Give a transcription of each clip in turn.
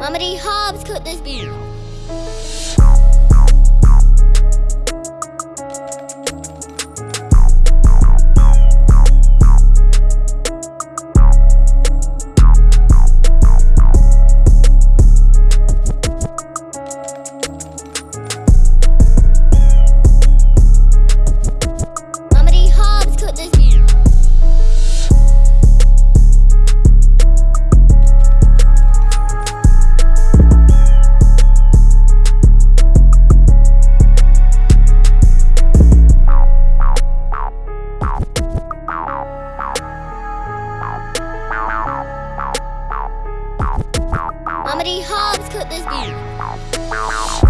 D. Hobbs cooked this beer. Mama D. Hobbs cooked this beer.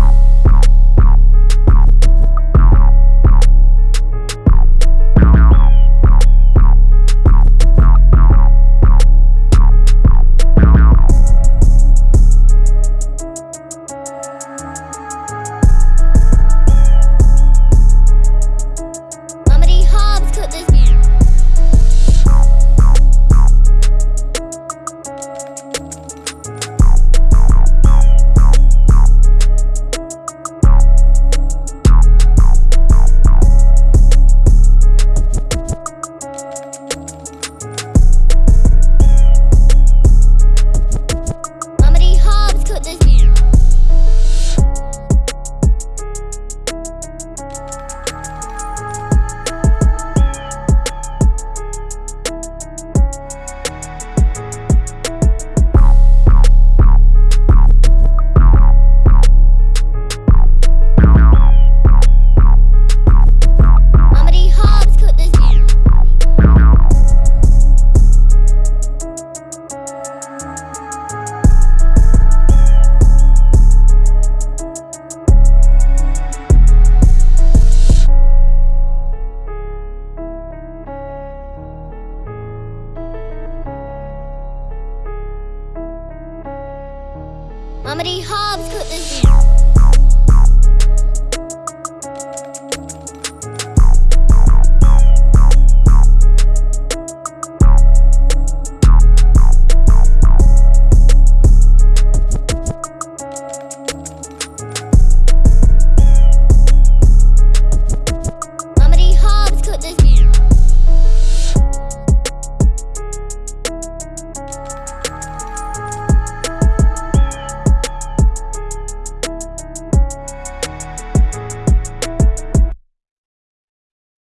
Mama D. Hobbs cooked this.